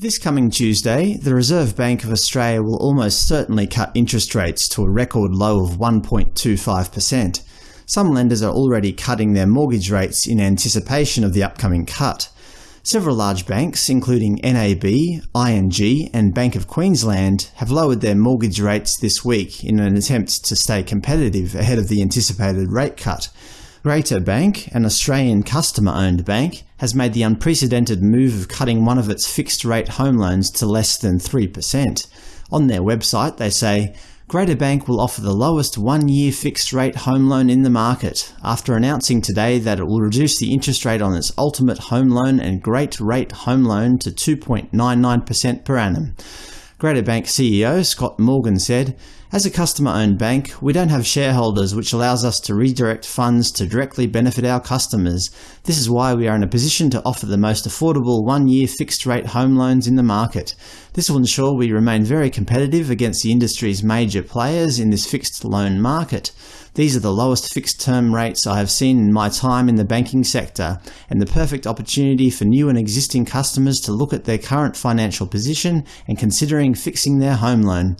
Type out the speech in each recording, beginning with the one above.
This coming Tuesday, the Reserve Bank of Australia will almost certainly cut interest rates to a record low of 1.25%. Some lenders are already cutting their mortgage rates in anticipation of the upcoming cut. Several large banks, including NAB, ING and Bank of Queensland, have lowered their mortgage rates this week in an attempt to stay competitive ahead of the anticipated rate cut. Greater Bank, an Australian customer-owned bank, has made the unprecedented move of cutting one of its fixed-rate home loans to less than 3%. On their website they say, Greater Bank will offer the lowest one-year fixed-rate home loan in the market, after announcing today that it will reduce the interest rate on its Ultimate Home Loan and Great Rate Home Loan to 2.99% per annum. Greater Bank CEO Scott Morgan said, As a customer-owned bank, we don't have shareholders which allows us to redirect funds to directly benefit our customers. This is why we are in a position to offer the most affordable one-year fixed-rate home loans in the market. This will ensure we remain very competitive against the industry's major players in this fixed loan market. These are the lowest fixed-term rates I have seen in my time in the banking sector, and the perfect opportunity for new and existing customers to look at their current financial position and considering fixing their home loan.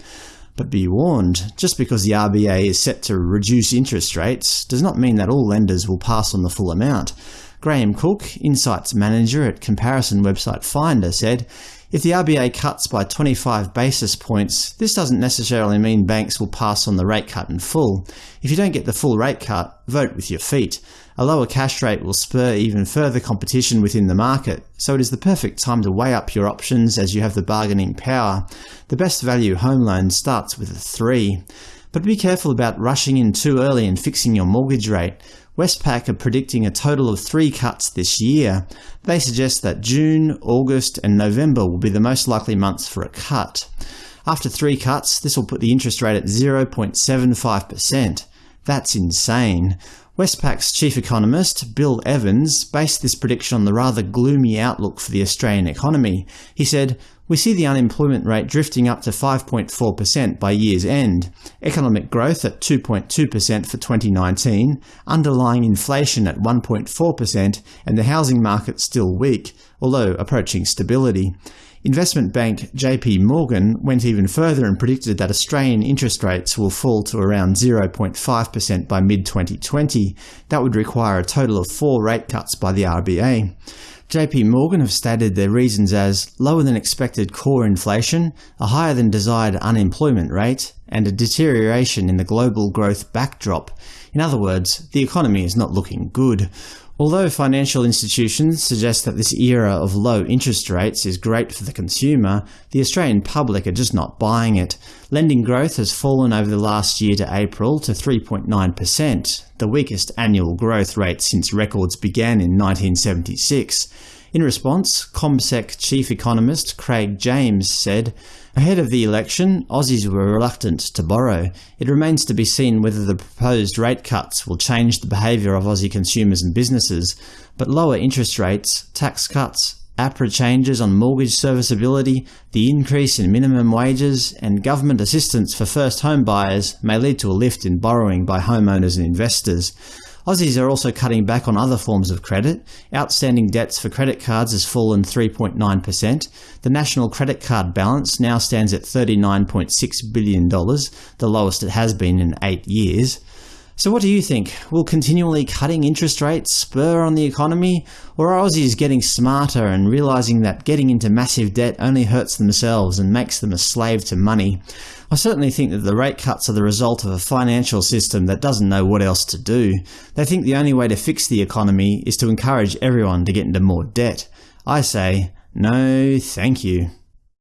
But be warned, just because the RBA is set to reduce interest rates does not mean that all lenders will pass on the full amount. Graham Cooke, Insights Manager at comparison website Finder, said, if the RBA cuts by 25 basis points, this doesn't necessarily mean banks will pass on the rate cut in full. If you don't get the full rate cut, vote with your feet. A lower cash rate will spur even further competition within the market, so it is the perfect time to weigh up your options as you have the bargaining power. The best value home loan starts with a 3. But be careful about rushing in too early and fixing your mortgage rate. Westpac are predicting a total of three cuts this year. They suggest that June, August and November will be the most likely months for a cut. After three cuts, this will put the interest rate at 0.75%. That's insane. Westpac's chief economist, Bill Evans, based this prediction on the rather gloomy outlook for the Australian economy. He said, we see the unemployment rate drifting up to 5.4% by year's end, economic growth at 2.2% for 2019, underlying inflation at 1.4%, and the housing market still weak, although approaching stability. Investment bank JP Morgan went even further and predicted that Australian interest rates will fall to around 0.5% by mid-2020. That would require a total of four rate cuts by the RBA. JP Morgan have stated their reasons as lower than expected core inflation, a higher than desired unemployment rate, and a deterioration in the global growth backdrop. In other words, the economy is not looking good. Although financial institutions suggest that this era of low interest rates is great for the consumer, the Australian public are just not buying it. Lending growth has fallen over the last year to April to 3.9%, the weakest annual growth rate since records began in 1976. In response, CommSec chief economist Craig James said, Ahead of the election, Aussies were reluctant to borrow. It remains to be seen whether the proposed rate cuts will change the behaviour of Aussie consumers and businesses, but lower interest rates, tax cuts, APRA changes on mortgage serviceability, the increase in minimum wages, and government assistance for first home buyers may lead to a lift in borrowing by homeowners and investors. Aussies are also cutting back on other forms of credit. Outstanding debts for credit cards has fallen 3.9%. The national credit card balance now stands at $39.6 billion, the lowest it has been in eight years. So what do you think? Will continually cutting interest rates spur on the economy? Or are Aussies getting smarter and realising that getting into massive debt only hurts themselves and makes them a slave to money? I certainly think that the rate cuts are the result of a financial system that doesn't know what else to do. They think the only way to fix the economy is to encourage everyone to get into more debt. I say, no thank you.